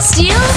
Steal.